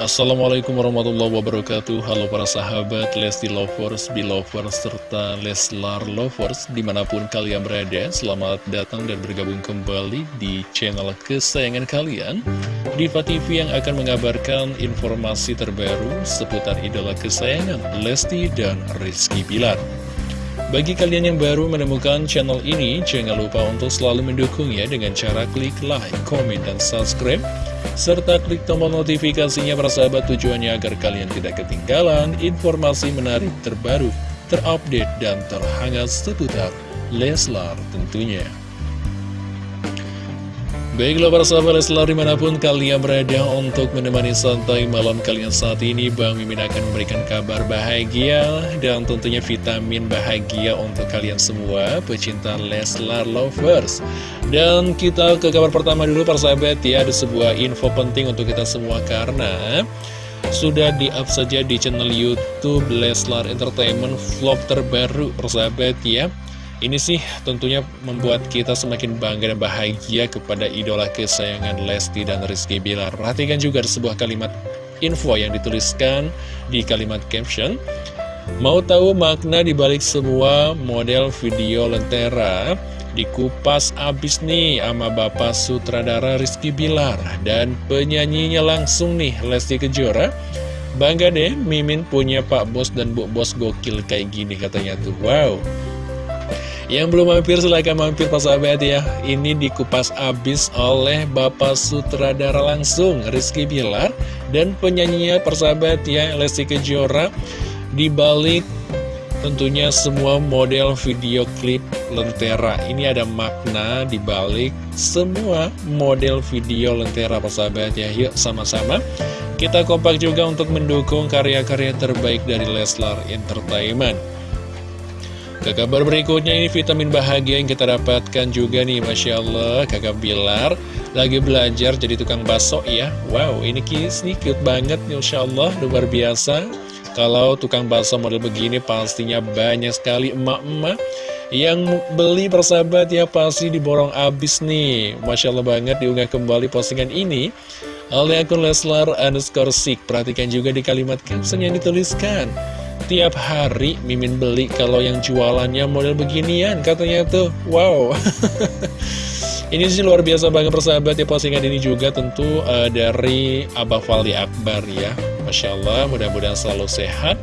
Assalamualaikum warahmatullahi wabarakatuh. Halo para sahabat Lesti Lovers, Belovers, serta Leslar Lovers Di mana pun kalian berada Selamat datang dan bergabung kembali di channel kesayangan kalian. Diva TV yang akan mengabarkan informasi terbaru Seputar idola kesayangan Lesti dan Rizky Bilar bagi kalian yang baru menemukan channel ini, jangan lupa untuk selalu mendukungnya dengan cara klik like, komen, dan subscribe serta klik tombol notifikasinya persahabat tujuannya agar kalian tidak ketinggalan informasi menarik terbaru, terupdate, dan terhangat seputar Leslar tentunya. Baiklah para sahabat Leslar di mana pun kalian berada untuk menemani santai malam kalian saat ini Bang Mimin akan memberikan kabar bahagia dan tentunya vitamin bahagia untuk kalian semua pecinta Leslar Lovers. Dan kita ke kabar pertama dulu para sahabat. Ya ada sebuah info penting untuk kita semua karena sudah di-up saja di channel Youtube Leslar Entertainment vlog terbaru persahabat ya ini sih tentunya membuat kita semakin bangga dan bahagia kepada idola kesayangan Lesti dan Rizky Bilar. Perhatikan juga sebuah kalimat info yang dituliskan di kalimat caption. Mau tahu makna dibalik semua model video lentera? Dikupas abis nih sama Bapak Sutradara Rizky Bilar dan penyanyinya langsung nih Lesti Kejora. Bangga deh, Mimin punya Pak Bos dan Bu Bos gokil kayak gini katanya tuh. Wow. Yang belum mampir silahkan mampir Pak sahabat ya. Ini dikupas abis oleh Bapak Sutradara langsung Rizky Bilar Dan penyanyinya persahabat ya Lesti Kejora. Di balik tentunya semua model video klip Lentera. Ini ada makna di balik semua model video Lentera persahabat ya. Yuk sama-sama. Kita kompak juga untuk mendukung karya-karya terbaik dari Leslar Entertainment ke kabar berikutnya ini vitamin bahagia yang kita dapatkan juga nih Masya Allah. Kakak Bilar lagi belajar jadi tukang baso ya. Wow ini kis nih cute banget Masya Allah. Luar biasa. Kalau tukang baso model begini pastinya banyak sekali emak-emak yang beli persahabat ya pasti diborong abis nih. Masya Allah banget diunggah kembali postingan ini. Oleh akun Leslar underscore Perhatikan juga di kalimat caption yang dituliskan Tiap hari Mimin beli kalau yang jualannya model beginian katanya tuh. Wow. Ini sih luar biasa banget persahabat ya postingan ini juga tentu uh, dari Abah Fali Akbar ya. Masya Allah mudah-mudahan selalu sehat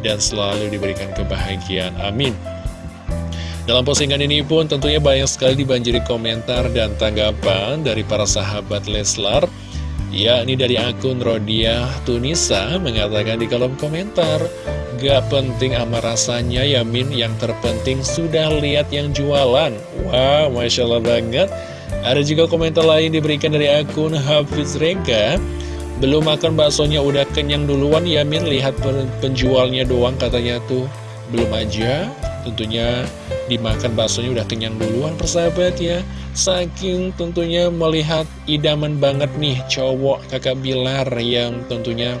dan selalu diberikan kebahagiaan. Amin. Dalam postingan ini pun tentunya banyak sekali dibanjiri komentar dan tanggapan dari para sahabat Leslar. Ya, ini dari akun Rodia Tunisa mengatakan di kolom komentar Gak penting ama rasanya ya Min, yang terpenting sudah lihat yang jualan. Wow, Masya Allah banget. Ada juga komentar lain diberikan dari akun Hafiz Rega. Belum makan baksonya udah kenyang duluan ya Min, lihat penjualnya doang katanya tuh. Belum aja, tentunya dimakan baksonya udah kenyang duluan persahabat ya. Saking tentunya melihat idaman banget nih cowok kakak Bilar yang tentunya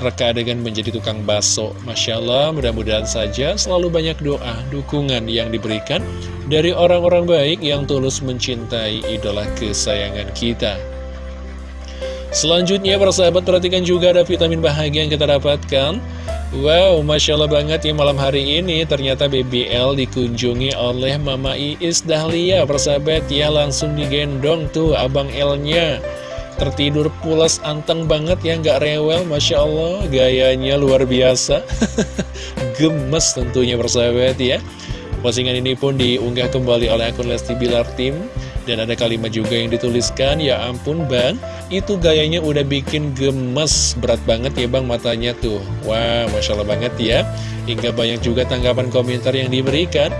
reka adegan menjadi tukang bakso. Masya Allah mudah-mudahan saja selalu banyak doa, dukungan yang diberikan dari orang-orang baik yang tulus mencintai idola kesayangan kita. Selanjutnya persahabat perhatikan juga ada vitamin bahagia yang kita dapatkan. Wow, Masya Allah banget ya malam hari ini. Ternyata BBL dikunjungi oleh Mama Iis Dahlia Persahabat. Ya langsung digendong tuh Abang L-nya Tertidur pulas anteng banget ya nggak rewel Masya Allah gayanya luar biasa. Gemes tentunya persahabat ya. Postingan ini pun diunggah kembali oleh akun Lesti Bilar Tim. Dan ada kalimat juga yang dituliskan Ya ampun bang itu gayanya udah bikin gemes Berat banget ya bang matanya tuh. Wah Masya Allah banget ya. Hingga banyak juga tanggapan komentar yang diberikan.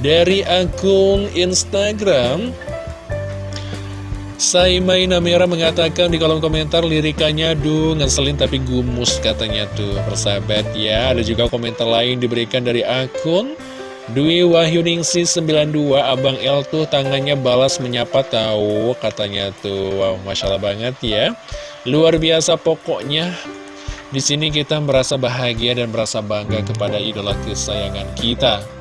Dari akun Instagram Saimai Namira mengatakan di kolom komentar lirikannya duh ngeselin tapi gumus katanya tuh persahabat. Ya ada juga komentar lain diberikan dari akun Dwi Wahyuningsi 92 Abang L tuh tangannya balas menyapa tahu katanya tuh. Wow Masya Allah banget ya. Luar biasa pokoknya. Di sini kita merasa bahagia dan merasa bangga kepada idola kesayangan kita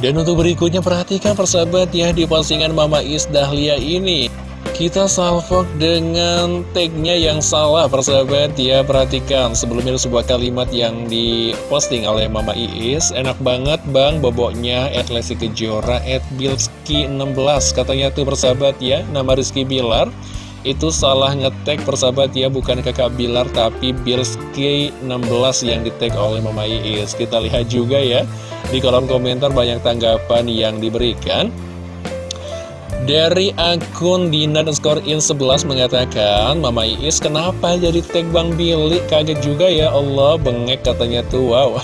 Dan untuk berikutnya perhatikan persahabat ya di postingan Mama Is Dahlia ini. Kita salvok dengan tagnya yang salah persahabat ya. Perhatikan sebelumnya sebuah kalimat yang diposting oleh Mama Iis Enak banget bang boboknya at Lesi Kejora at Bilski16 Katanya tuh persahabat ya nama Rizky Bilar Itu salah ngetek persahabat ya bukan kakak Bilar tapi Bilski16 yang di tag oleh Mama Iis. Kita lihat juga ya di kolom komentar banyak tanggapan yang diberikan. Dari akun Dina dan skor in 11 mengatakan Mama Iis kenapa jadi tag Bang Billy? Kaget juga ya Allah bengek katanya tuh wow.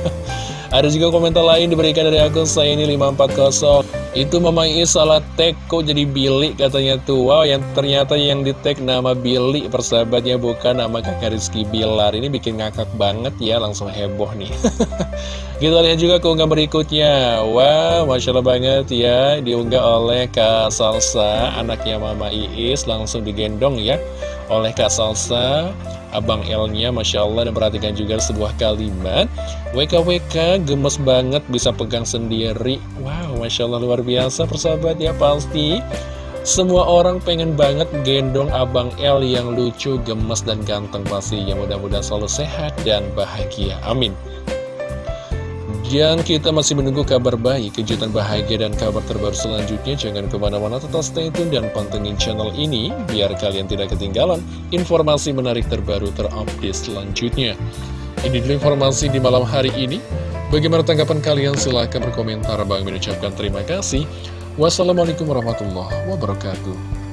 Ada juga komentar lain diberikan dari akun saya ini 540 Itu Mama Iis salah tag kok jadi Billy katanya tuh. Wow yang ternyata yang di tag nama Billy persahabatnya bukan nama kakak Rizky Bilar. Ini bikin ngakak banget ya langsung heboh nih. Kita lihat juga keunggahan berikutnya. Wow, Masya Allah banget ya Diunggah oleh Kak Salsa Anaknya Mama Iis Langsung digendong ya Oleh Kak Salsa Abang L-nya Masya Allah Dan perhatikan juga sebuah kalimat. WKWK gemes banget Bisa pegang sendiri. Wow, Masya Allah luar biasa persahabat ya Pasti semua orang pengen banget gendong Abang L yang lucu, gemes, dan ganteng pastinya. Mudah-mudahan selalu sehat dan bahagia. Amin. Dan kita masih menunggu kabar baik, kejutan bahagia, dan kabar terbaru selanjutnya. Jangan ke mana-mana, tetap stay tune dan pantengin channel ini, biar kalian tidak ketinggalan informasi menarik terbaru terupdate selanjutnya. Ini dulu informasi di malam hari ini. Bagaimana tanggapan kalian? Silahkan berkomentar. Bang mengucapkan terima kasih. Wassalamualaikum warahmatullahi wabarakatuh.